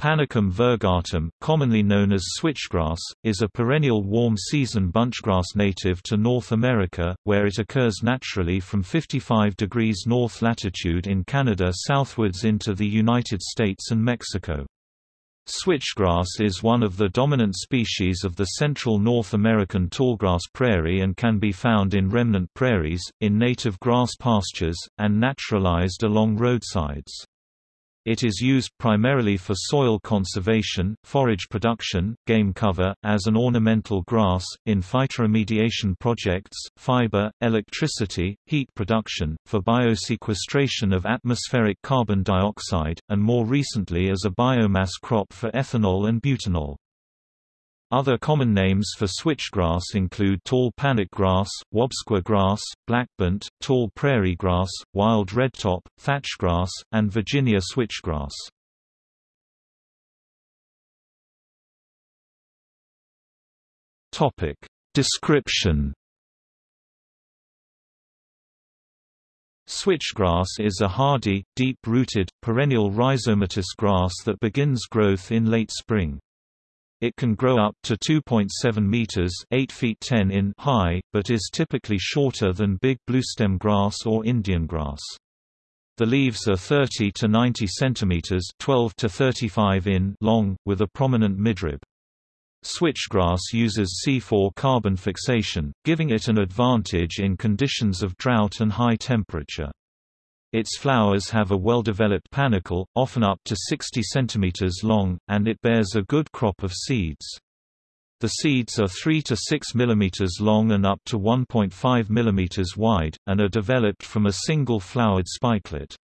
Panicum virgatum, commonly known as switchgrass, is a perennial warm-season bunchgrass native to North America, where it occurs naturally from 55 degrees north latitude in Canada southwards into the United States and Mexico. Switchgrass is one of the dominant species of the central North American tallgrass prairie and can be found in remnant prairies, in native grass pastures, and naturalized along roadsides. It is used primarily for soil conservation, forage production, game cover, as an ornamental grass, in phytoremediation projects, fiber, electricity, heat production, for biosequestration of atmospheric carbon dioxide, and more recently as a biomass crop for ethanol and butanol. Other common names for switchgrass include tall panic grass, Wobsqua grass, blackbent, tall prairie grass, wild redtop, thatchgrass, and Virginia switchgrass. Topic Description Switchgrass is a hardy, deep-rooted, perennial rhizomatous grass that begins growth in late spring. It can grow up to 2.7 meters (8 feet 10 in) high, but is typically shorter than big bluestem grass or Indian grass. The leaves are 30 to 90 centimeters (12 to 35 in) long, with a prominent midrib. Switchgrass uses C4 carbon fixation, giving it an advantage in conditions of drought and high temperature. Its flowers have a well-developed panicle, often up to 60 cm long, and it bears a good crop of seeds. The seeds are 3 to 6 mm long and up to 1.5 mm wide, and are developed from a single flowered spikelet.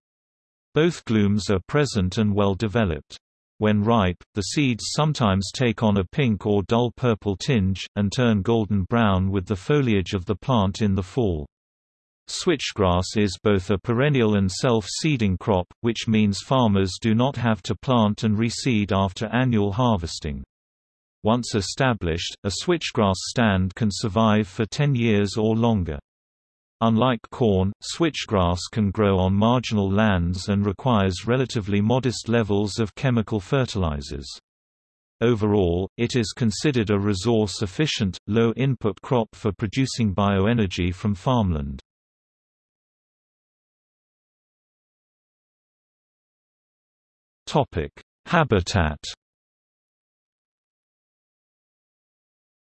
Both glumes are present and well developed. When ripe, the seeds sometimes take on a pink or dull purple tinge, and turn golden brown with the foliage of the plant in the fall. Switchgrass is both a perennial and self-seeding crop, which means farmers do not have to plant and reseed after annual harvesting. Once established, a switchgrass stand can survive for 10 years or longer. Unlike corn, switchgrass can grow on marginal lands and requires relatively modest levels of chemical fertilizers. Overall, it is considered a resource-efficient, low-input crop for producing bioenergy from farmland. Topic: Habitat.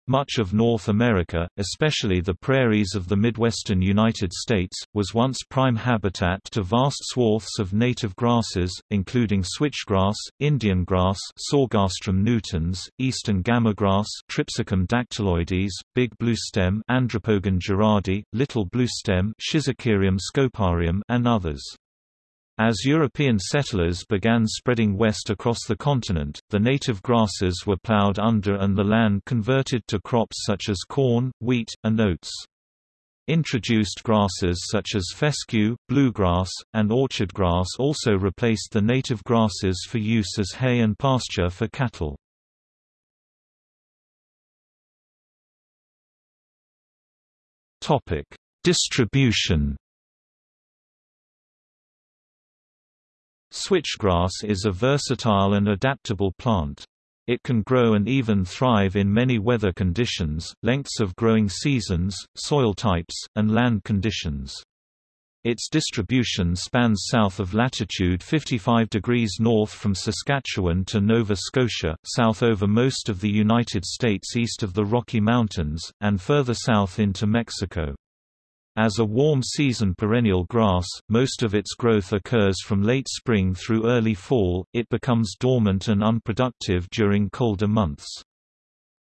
Much of North America, especially the prairies of the midwestern United States, was once prime habitat to vast swaths of native grasses, including switchgrass, Indian grass Sorghastrum nutans, eastern gamagrass Tripsacum dactyloides, big bluestem Andropogon gerardi, little bluestem Schizachyrium scoparium and others. As European settlers began spreading west across the continent, the native grasses were plowed under and the land converted to crops such as corn, wheat, and oats. Introduced grasses such as fescue, bluegrass, and orchard grass also replaced the native grasses for use as hay and pasture for cattle. Distribution Switchgrass is a versatile and adaptable plant. It can grow and even thrive in many weather conditions, lengths of growing seasons, soil types, and land conditions. Its distribution spans south of latitude 55 degrees north from Saskatchewan to Nova Scotia, south over most of the United States east of the Rocky Mountains, and further south into Mexico. As a warm-season perennial grass, most of its growth occurs from late spring through early fall, it becomes dormant and unproductive during colder months.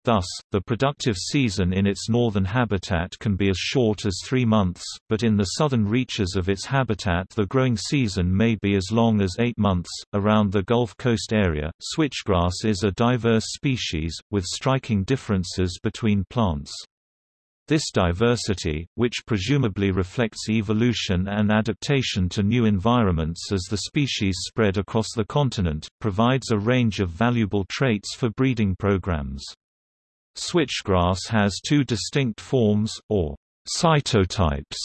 Thus, the productive season in its northern habitat can be as short as three months, but in the southern reaches of its habitat the growing season may be as long as eight months. Around the Gulf Coast area, switchgrass is a diverse species, with striking differences between plants. This diversity, which presumably reflects evolution and adaptation to new environments as the species spread across the continent, provides a range of valuable traits for breeding programs. Switchgrass has two distinct forms, or cytotypes,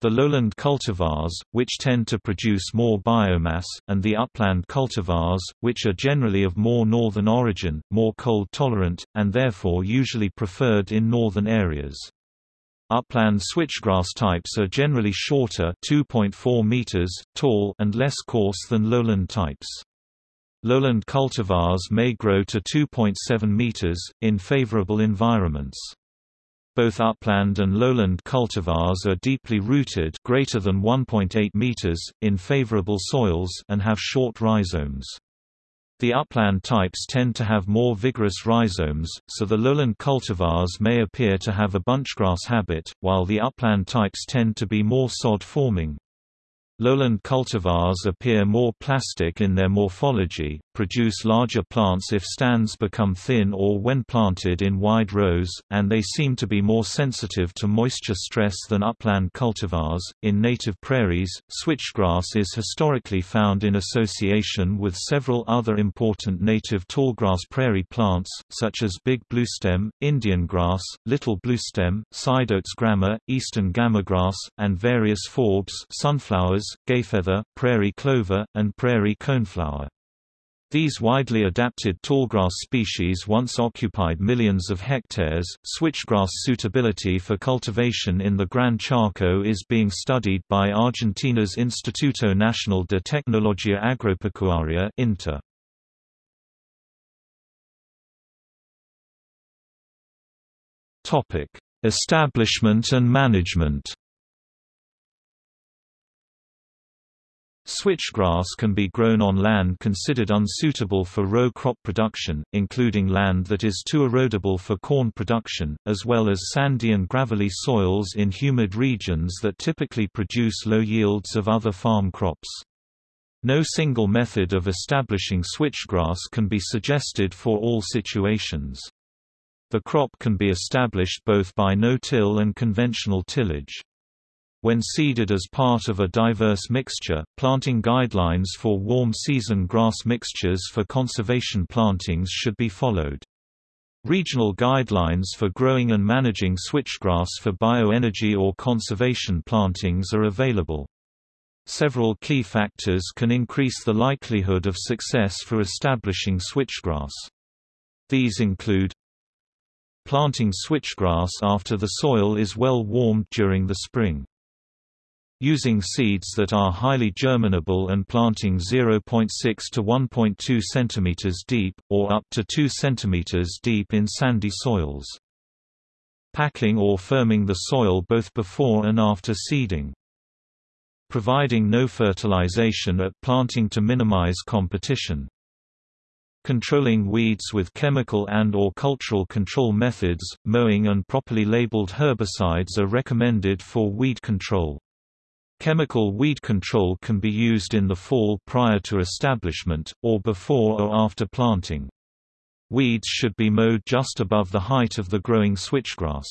The lowland cultivars, which tend to produce more biomass, and the upland cultivars, which are generally of more northern origin, more cold-tolerant, and therefore usually preferred in northern areas. Upland switchgrass types are generally shorter 2.4 meters, tall and less coarse than lowland types. Lowland cultivars may grow to 2.7 meters, in favorable environments. Both upland and lowland cultivars are deeply rooted greater than 1.8 meters, in favorable soils and have short rhizomes. The upland types tend to have more vigorous rhizomes, so the lowland cultivars may appear to have a bunchgrass habit, while the upland types tend to be more sod-forming. Lowland cultivars appear more plastic in their morphology, produce larger plants if stands become thin or when planted in wide rows, and they seem to be more sensitive to moisture stress than upland cultivars. In native prairies, switchgrass is historically found in association with several other important native tallgrass prairie plants, such as big bluestem, Indian grass, little bluestem, sideoats grama, eastern gamagrass, and various forbs sunflowers, gayfeather, prairie clover, and prairie coneflower. These widely adapted tallgrass species once occupied millions of hectares. Switchgrass suitability for cultivation in the Gran Chaco is being studied by Argentina's Instituto Nacional de Tecnología Agropecuaria (INTA). Topic: Establishment and management. Switchgrass can be grown on land considered unsuitable for row crop production, including land that is too erodible for corn production, as well as sandy and gravelly soils in humid regions that typically produce low yields of other farm crops. No single method of establishing switchgrass can be suggested for all situations. The crop can be established both by no-till and conventional tillage. When seeded as part of a diverse mixture, planting guidelines for warm season grass mixtures for conservation plantings should be followed. Regional guidelines for growing and managing switchgrass for bioenergy or conservation plantings are available. Several key factors can increase the likelihood of success for establishing switchgrass. These include Planting switchgrass after the soil is well warmed during the spring Using seeds that are highly germinable and planting 0.6 to 1.2 cm deep, or up to 2 cm deep in sandy soils. Packing or firming the soil both before and after seeding. Providing no fertilization at planting to minimize competition. Controlling weeds with chemical and or cultural control methods, mowing and properly labeled herbicides are recommended for weed control. Chemical weed control can be used in the fall prior to establishment, or before or after planting. Weeds should be mowed just above the height of the growing switchgrass.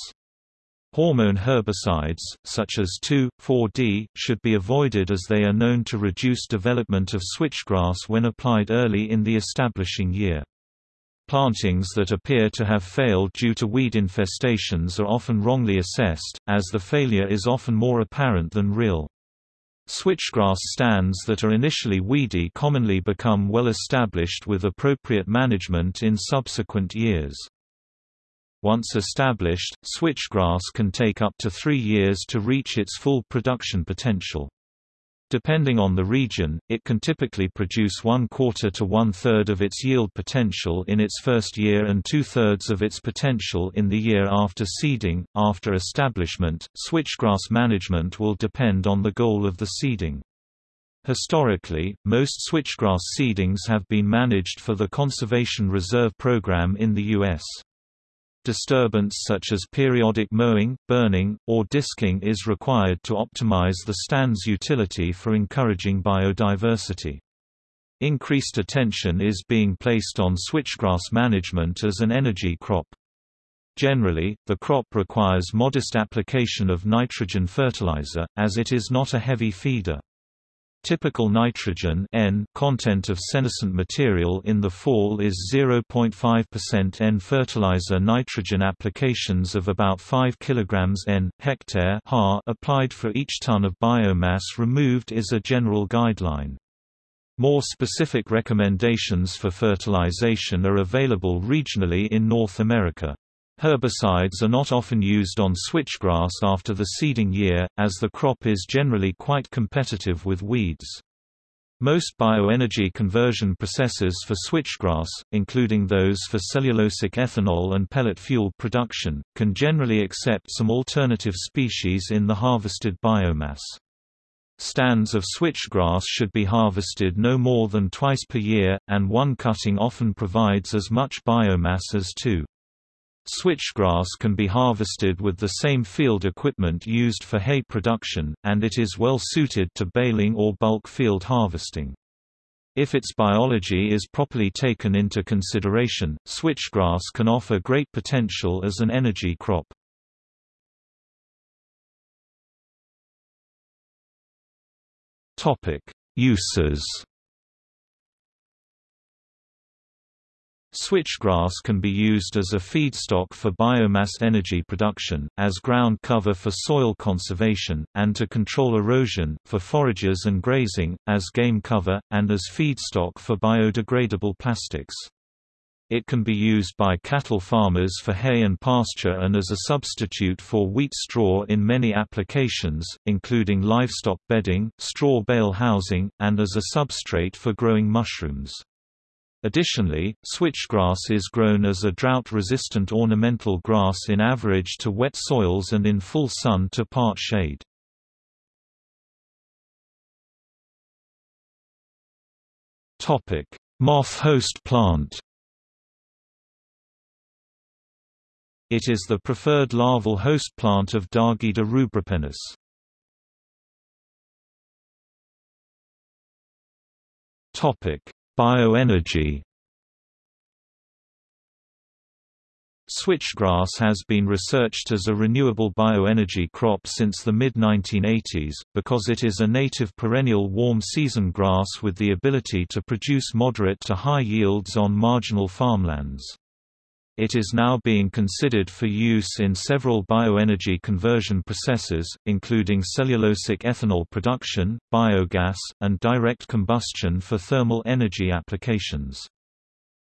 Hormone herbicides, such as 2,4-D, should be avoided as they are known to reduce development of switchgrass when applied early in the establishing year. Plantings that appear to have failed due to weed infestations are often wrongly assessed, as the failure is often more apparent than real. Switchgrass stands that are initially weedy commonly become well established with appropriate management in subsequent years. Once established, switchgrass can take up to three years to reach its full production potential. Depending on the region, it can typically produce one quarter to one third of its yield potential in its first year and two thirds of its potential in the year after seeding. After establishment, switchgrass management will depend on the goal of the seeding. Historically, most switchgrass seedings have been managed for the Conservation Reserve Program in the U.S. Disturbance such as periodic mowing, burning, or disking is required to optimize the stand's utility for encouraging biodiversity. Increased attention is being placed on switchgrass management as an energy crop. Generally, the crop requires modest application of nitrogen fertilizer, as it is not a heavy feeder. Typical nitrogen N content of senescent material in the fall is 0.5% N. Fertilizer nitrogen applications of about 5 kg N hectare ha applied for each ton of biomass removed is a general guideline. More specific recommendations for fertilization are available regionally in North America. Herbicides are not often used on switchgrass after the seeding year, as the crop is generally quite competitive with weeds. Most bioenergy conversion processes for switchgrass, including those for cellulosic ethanol and pellet fuel production, can generally accept some alternative species in the harvested biomass. Stands of switchgrass should be harvested no more than twice per year, and one cutting often provides as much biomass as two. Switchgrass can be harvested with the same field equipment used for hay production, and it is well suited to baling or bulk field harvesting. If its biology is properly taken into consideration, switchgrass can offer great potential as an energy crop. Uses Switchgrass can be used as a feedstock for biomass energy production, as ground cover for soil conservation, and to control erosion, for forages and grazing, as game cover, and as feedstock for biodegradable plastics. It can be used by cattle farmers for hay and pasture and as a substitute for wheat straw in many applications, including livestock bedding, straw bale housing, and as a substrate for growing mushrooms. Additionally, switchgrass is grown as a drought-resistant ornamental grass in average to wet soils and in full sun to part shade. Moth host plant It is the preferred larval host plant of Dargida rubripennis. Topic: Bioenergy Switchgrass has been researched as a renewable bioenergy crop since the mid-1980s, because it is a native perennial warm season grass with the ability to produce moderate to high yields on marginal farmlands. It is now being considered for use in several bioenergy conversion processes, including cellulosic ethanol production, biogas, and direct combustion for thermal energy applications.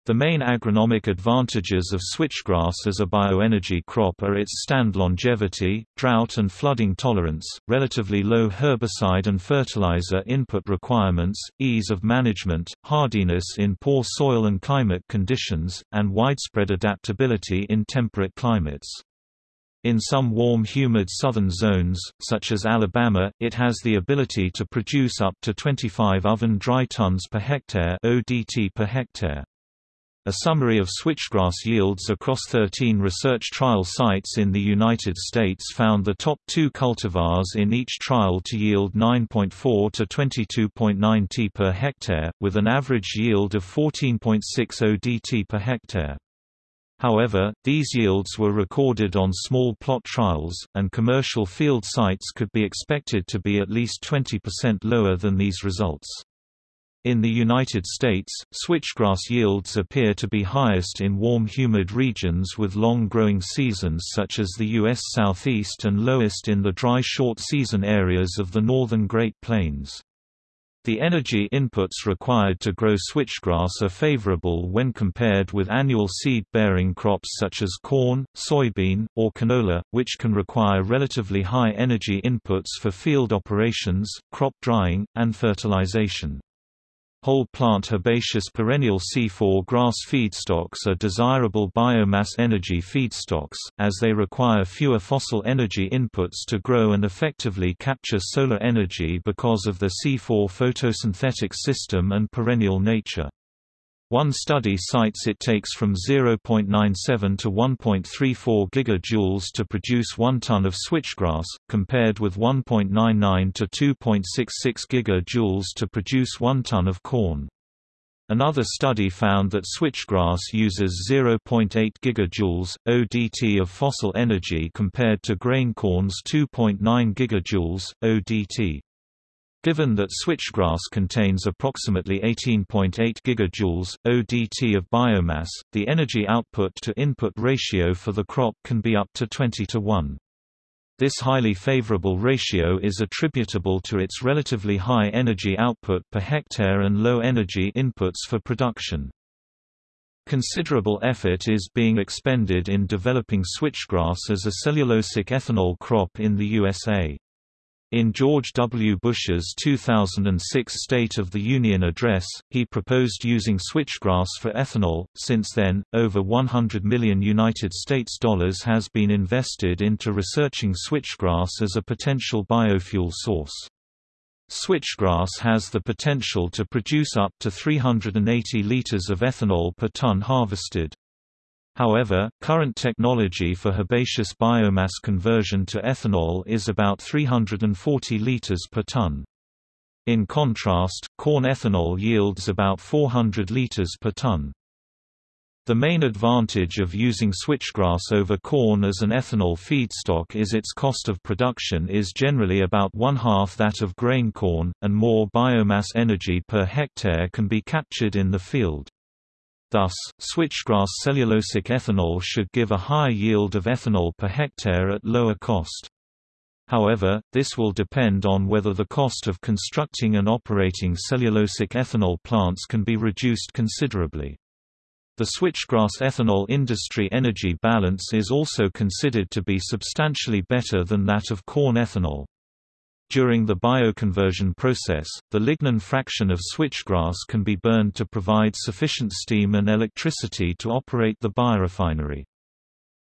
The main agronomic advantages of switchgrass as a bioenergy crop are its stand longevity, drought and flooding tolerance, relatively low herbicide and fertilizer input requirements, ease of management, hardiness in poor soil and climate conditions, and widespread adaptability in temperate climates. In some warm humid southern zones, such as Alabama, it has the ability to produce up to 25 oven dry tons per hectare ODT per hectare. A summary of switchgrass yields across 13 research trial sites in the United States found the top two cultivars in each trial to yield 9.4 to 22.9 t per hectare, with an average yield of 14.6 ODT per hectare. However, these yields were recorded on small plot trials, and commercial field sites could be expected to be at least 20% lower than these results. In the United States, switchgrass yields appear to be highest in warm humid regions with long growing seasons such as the U.S. Southeast and lowest in the dry short season areas of the northern Great Plains. The energy inputs required to grow switchgrass are favorable when compared with annual seed-bearing crops such as corn, soybean, or canola, which can require relatively high energy inputs for field operations, crop drying, and fertilization. Whole plant herbaceous perennial C4 grass feedstocks are desirable biomass energy feedstocks, as they require fewer fossil energy inputs to grow and effectively capture solar energy because of the C4 photosynthetic system and perennial nature. One study cites it takes from 0.97 to 1.34 gigajoules to produce 1 ton of switchgrass, compared with 1.99 to 2.66 gigajoules to produce 1 ton of corn. Another study found that switchgrass uses 0.8 gigajoules ODT of fossil energy compared to grain corn's 2.9 gigajoules ODT. Given that switchgrass contains approximately 18.8 gigajoules ODT of biomass, the energy output to input ratio for the crop can be up to 20 to 1. This highly favorable ratio is attributable to its relatively high energy output per hectare and low energy inputs for production. Considerable effort is being expended in developing switchgrass as a cellulosic ethanol crop in the USA. In George W. Bush's 2006 State of the Union address, he proposed using switchgrass for ethanol. Since then, over 100 million United States dollars has been invested into researching switchgrass as a potential biofuel source. Switchgrass has the potential to produce up to 380 liters of ethanol per ton harvested. However, current technology for herbaceous biomass conversion to ethanol is about 340 liters per ton. In contrast, corn ethanol yields about 400 liters per ton. The main advantage of using switchgrass over corn as an ethanol feedstock is its cost of production is generally about one-half that of grain corn, and more biomass energy per hectare can be captured in the field. Thus, switchgrass cellulosic ethanol should give a higher yield of ethanol per hectare at lower cost. However, this will depend on whether the cost of constructing and operating cellulosic ethanol plants can be reduced considerably. The switchgrass ethanol industry energy balance is also considered to be substantially better than that of corn ethanol. During the bioconversion process, the lignin fraction of switchgrass can be burned to provide sufficient steam and electricity to operate the biorefinery.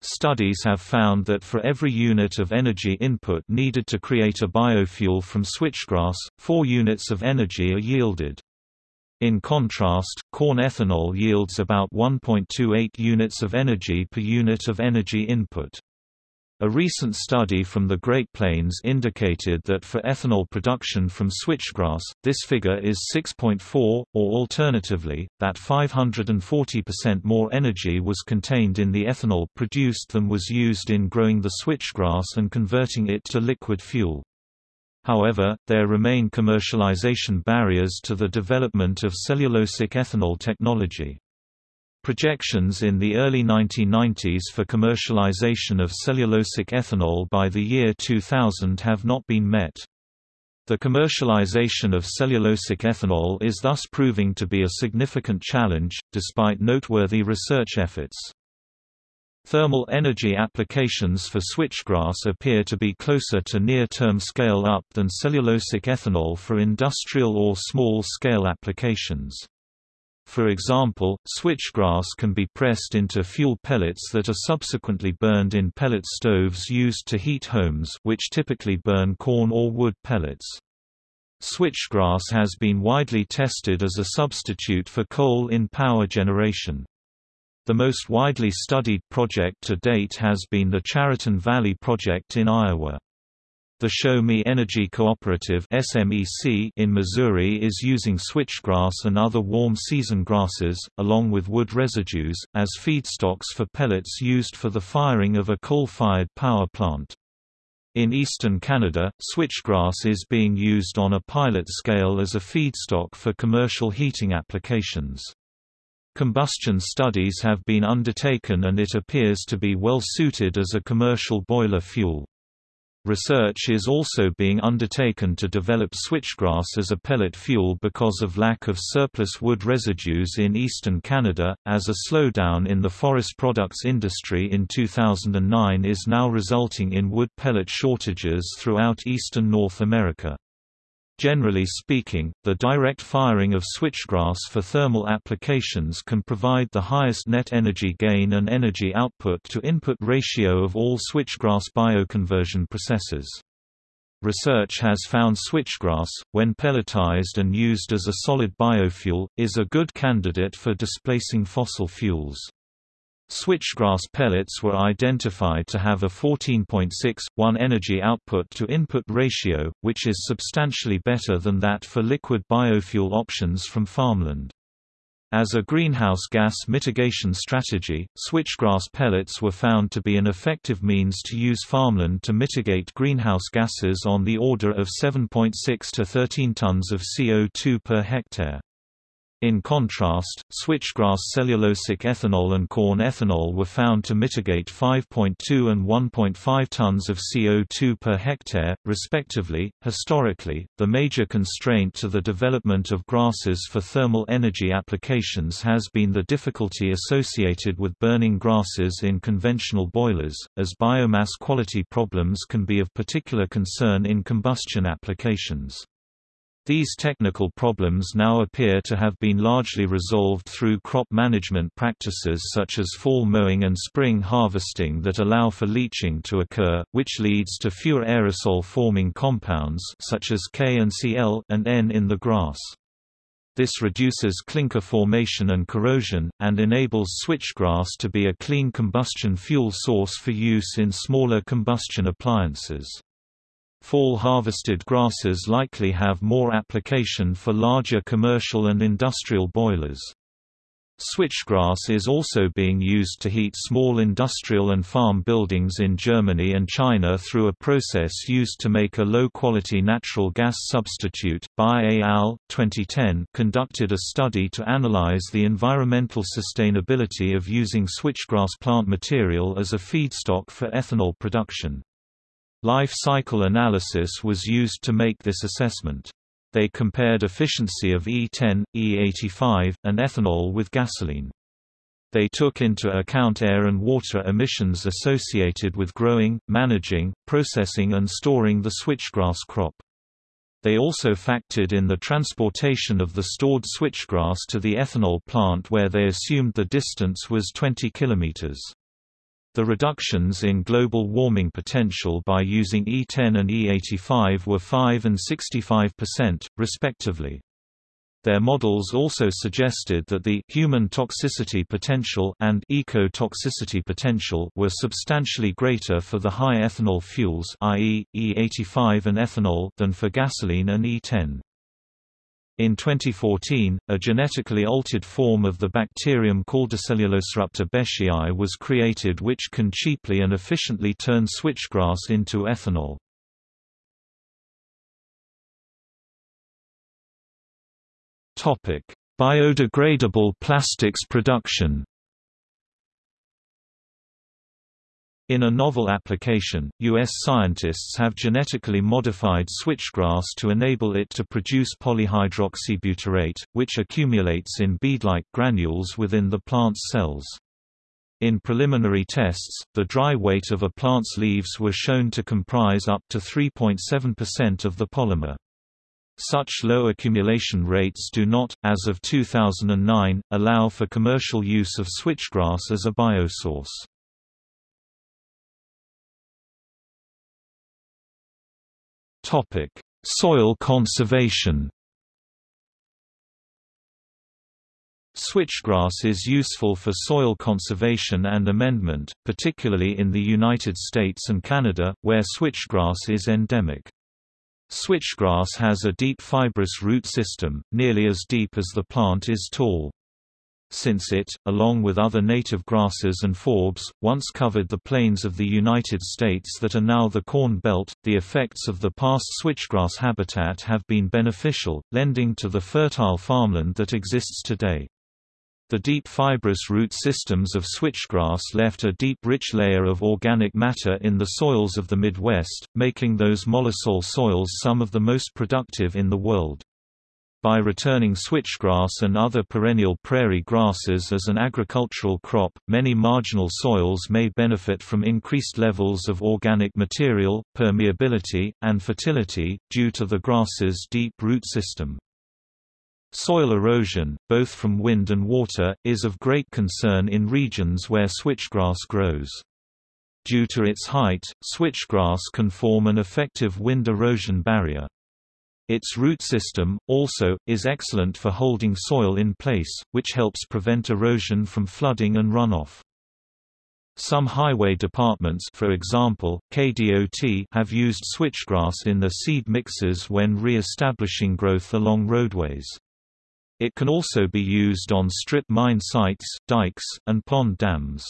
Studies have found that for every unit of energy input needed to create a biofuel from switchgrass, four units of energy are yielded. In contrast, corn ethanol yields about 1.28 units of energy per unit of energy input. A recent study from the Great Plains indicated that for ethanol production from switchgrass, this figure is 6.4, or alternatively, that 540% more energy was contained in the ethanol produced than was used in growing the switchgrass and converting it to liquid fuel. However, there remain commercialization barriers to the development of cellulosic ethanol technology. Projections in the early 1990s for commercialization of cellulosic ethanol by the year 2000 have not been met. The commercialization of cellulosic ethanol is thus proving to be a significant challenge, despite noteworthy research efforts. Thermal energy applications for switchgrass appear to be closer to near-term scale-up than cellulosic ethanol for industrial or small-scale applications. For example, switchgrass can be pressed into fuel pellets that are subsequently burned in pellet stoves used to heat homes which typically burn corn or wood pellets. Switchgrass has been widely tested as a substitute for coal in power generation. The most widely studied project to date has been the Chariton Valley Project in Iowa. The Show Me Energy Cooperative in Missouri is using switchgrass and other warm season grasses, along with wood residues, as feedstocks for pellets used for the firing of a coal-fired power plant. In eastern Canada, switchgrass is being used on a pilot scale as a feedstock for commercial heating applications. Combustion studies have been undertaken and it appears to be well suited as a commercial boiler fuel. Research is also being undertaken to develop switchgrass as a pellet fuel because of lack of surplus wood residues in eastern Canada, as a slowdown in the forest products industry in 2009 is now resulting in wood pellet shortages throughout eastern North America. Generally speaking, the direct firing of switchgrass for thermal applications can provide the highest net energy gain and energy output to input ratio of all switchgrass bioconversion processes. Research has found switchgrass, when pelletized and used as a solid biofuel, is a good candidate for displacing fossil fuels. Switchgrass pellets were identified to have a 14.6:1 energy output to input ratio, which is substantially better than that for liquid biofuel options from farmland. As a greenhouse gas mitigation strategy, switchgrass pellets were found to be an effective means to use farmland to mitigate greenhouse gases on the order of 7.6 to 13 tons of CO2 per hectare. In contrast, switchgrass cellulosic ethanol and corn ethanol were found to mitigate 5.2 and 1.5 tons of CO2 per hectare, respectively. Historically, the major constraint to the development of grasses for thermal energy applications has been the difficulty associated with burning grasses in conventional boilers, as biomass quality problems can be of particular concern in combustion applications. These technical problems now appear to have been largely resolved through crop management practices such as fall mowing and spring harvesting that allow for leaching to occur, which leads to fewer aerosol-forming compounds such as K and Cl and N in the grass. This reduces clinker formation and corrosion, and enables switchgrass to be a clean combustion fuel source for use in smaller combustion appliances. Fall harvested grasses likely have more application for larger commercial and industrial boilers. Switchgrass is also being used to heat small industrial and farm buildings in Germany and China through a process used to make a low-quality natural gas substitute. Bai al. 2010 conducted a study to analyze the environmental sustainability of using switchgrass plant material as a feedstock for ethanol production. Life cycle analysis was used to make this assessment. They compared efficiency of E10, E85, and ethanol with gasoline. They took into account air and water emissions associated with growing, managing, processing and storing the switchgrass crop. They also factored in the transportation of the stored switchgrass to the ethanol plant where they assumed the distance was 20 kilometers. The reductions in global warming potential by using E10 and E85 were 5 and 65%, respectively. Their models also suggested that the human toxicity potential and eco-toxicity potential were substantially greater for the high ethanol fuels i.e., E85 and ethanol than for gasoline and E10. In 2014, a genetically altered form of the bacterium Caldicellulosiruptor bescii was created which can cheaply and efficiently turn switchgrass into ethanol. Biodegradable plastics production In a novel application, U.S. scientists have genetically modified switchgrass to enable it to produce polyhydroxybutyrate, which accumulates in bead-like granules within the plant's cells. In preliminary tests, the dry weight of a plant's leaves were shown to comprise up to 3.7% of the polymer. Such low accumulation rates do not, as of 2009, allow for commercial use of switchgrass as a biosource. Topic: Soil conservation. Switchgrass is useful for soil conservation and amendment, particularly in the United States and Canada, where switchgrass is endemic. Switchgrass has a deep fibrous root system, nearly as deep as the plant is tall since it, along with other native grasses and forbs, once covered the plains of the United States that are now the Corn Belt. The effects of the past switchgrass habitat have been beneficial, lending to the fertile farmland that exists today. The deep fibrous root systems of switchgrass left a deep rich layer of organic matter in the soils of the Midwest, making those mollisol soils some of the most productive in the world. By returning switchgrass and other perennial prairie grasses as an agricultural crop, many marginal soils may benefit from increased levels of organic material, permeability, and fertility, due to the grass's deep root system. Soil erosion, both from wind and water, is of great concern in regions where switchgrass grows. Due to its height, switchgrass can form an effective wind erosion barrier. Its root system, also, is excellent for holding soil in place, which helps prevent erosion from flooding and runoff. Some highway departments for example, KDOT have used switchgrass in their seed mixes when re-establishing growth along roadways. It can also be used on strip mine sites, dikes, and pond dams.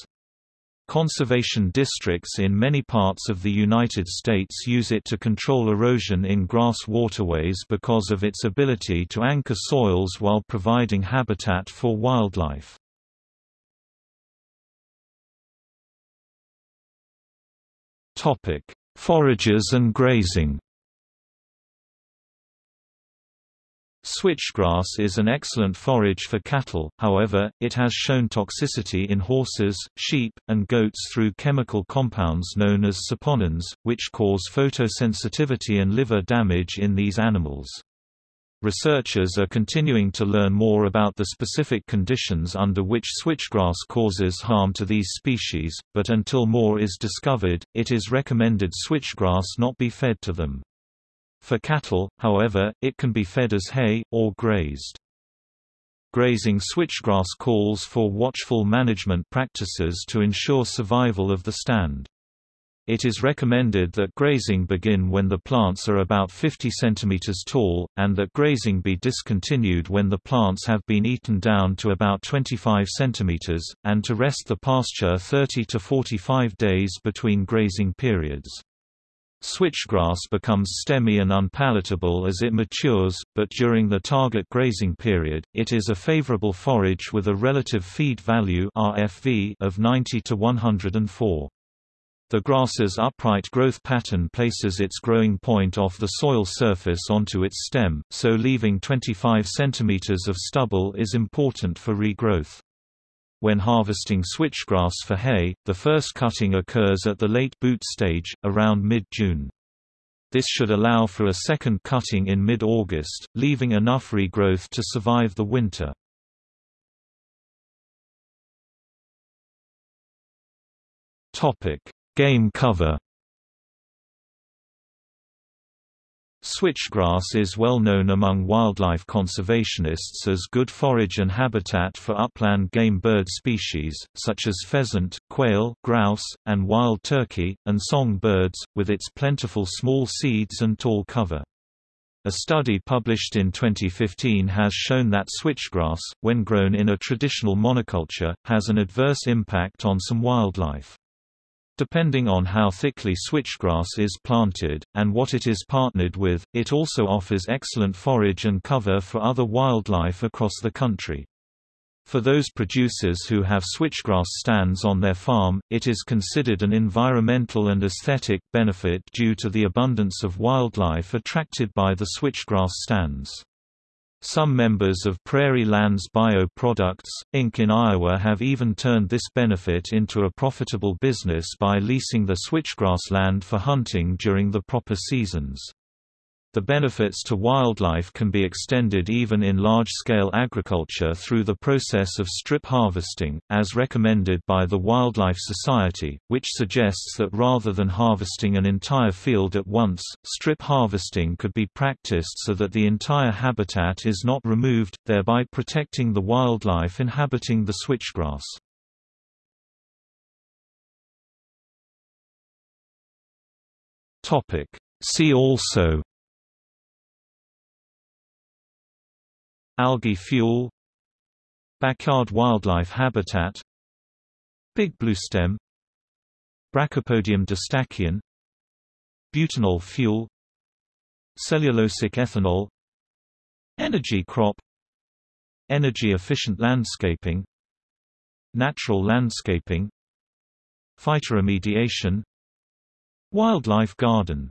Conservation districts in many parts of the United States use it to control erosion in grass waterways because of its ability to anchor soils while providing habitat for wildlife. Forages and grazing Switchgrass is an excellent forage for cattle, however, it has shown toxicity in horses, sheep, and goats through chemical compounds known as saponins, which cause photosensitivity and liver damage in these animals. Researchers are continuing to learn more about the specific conditions under which switchgrass causes harm to these species, but until more is discovered, it is recommended switchgrass not be fed to them. For cattle, however, it can be fed as hay, or grazed. Grazing switchgrass calls for watchful management practices to ensure survival of the stand. It is recommended that grazing begin when the plants are about 50 cm tall, and that grazing be discontinued when the plants have been eaten down to about 25 cm, and to rest the pasture 30 to 45 days between grazing periods. Switchgrass becomes stemmy and unpalatable as it matures, but during the target grazing period, it is a favorable forage with a relative feed value RFV of 90 to 104. The grass's upright growth pattern places its growing point off the soil surface onto its stem, so leaving 25 cm of stubble is important for regrowth. When harvesting switchgrass for hay, the first cutting occurs at the late boot stage, around mid-June. This should allow for a second cutting in mid-August, leaving enough regrowth to survive the winter. Game cover Switchgrass is well known among wildlife conservationists as good forage and habitat for upland game bird species, such as pheasant, quail, grouse, and wild turkey, and song birds, with its plentiful small seeds and tall cover. A study published in 2015 has shown that switchgrass, when grown in a traditional monoculture, has an adverse impact on some wildlife. Depending on how thickly switchgrass is planted, and what it is partnered with, it also offers excellent forage and cover for other wildlife across the country. For those producers who have switchgrass stands on their farm, it is considered an environmental and aesthetic benefit due to the abundance of wildlife attracted by the switchgrass stands. Some members of Prairie Lands Bio Products, Inc. in Iowa have even turned this benefit into a profitable business by leasing the switchgrass land for hunting during the proper seasons. The benefits to wildlife can be extended even in large-scale agriculture through the process of strip harvesting, as recommended by the Wildlife Society, which suggests that rather than harvesting an entire field at once, strip harvesting could be practiced so that the entire habitat is not removed, thereby protecting the wildlife inhabiting the switchgrass. See also Algae fuel Backyard wildlife habitat Big bluestem Brachypodium distachyon Butanol fuel Cellulosic ethanol Energy crop Energy-efficient landscaping Natural landscaping Phytoremediation Wildlife garden